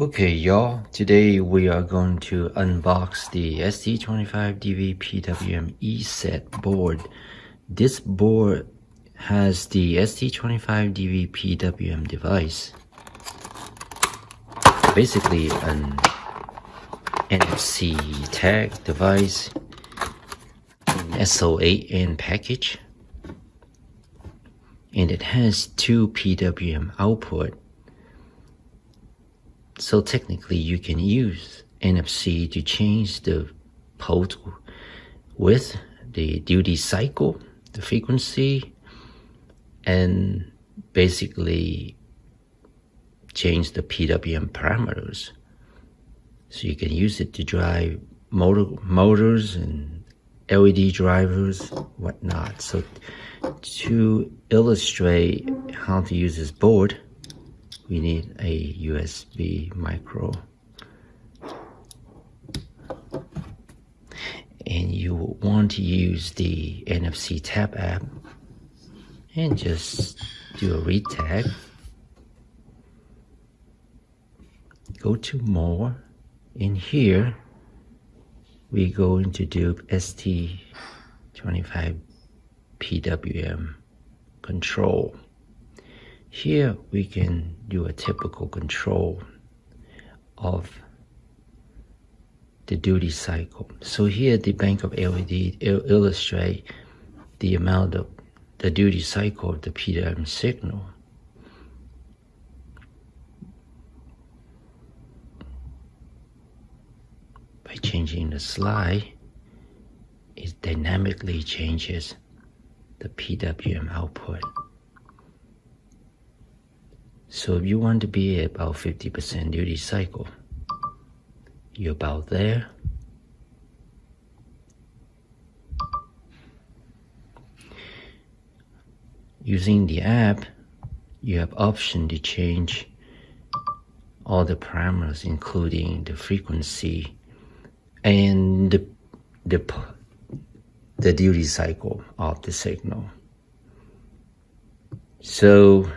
Okay y'all, today we are going to unbox the ST25DV PWM ESET board. This board has the ST25DV PWM device. Basically an NFC tag device, SO8N package. And it has two PWM output so technically you can use NFC to change the port width, the duty cycle, the frequency, and basically change the PWM parameters. So you can use it to drive motor, motors and LED drivers, whatnot. So to illustrate how to use this board, we need a USB micro. And you want to use the NFC tap app and just do a read tag. Go to more. In here we're going to do ST25 PWM control here we can do a typical control of the duty cycle. So here the bank of LED illustrate the amount of the duty cycle of the PWM signal. By changing the slide, it dynamically changes the PWM output. So if you want to be about 50% duty cycle, you're about there. Using the app, you have option to change all the parameters including the frequency and the, the, the duty cycle of the signal. So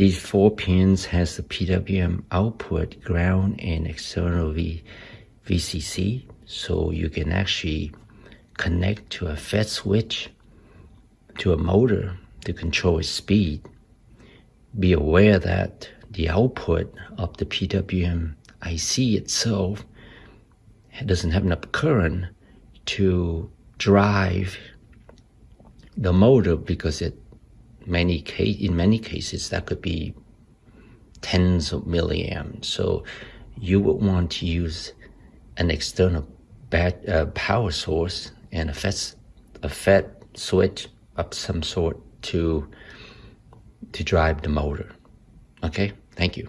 these four pins has the PWM output, ground, and external v, VCC. So you can actually connect to a FET switch, to a motor to control its speed. Be aware that the output of the PWM IC itself doesn't have enough current to drive the motor because it many case in many cases that could be tens of milliamps. So you would want to use an external bat, uh, power source and a FET, a FET switch of some sort to to drive the motor. Okay, thank you.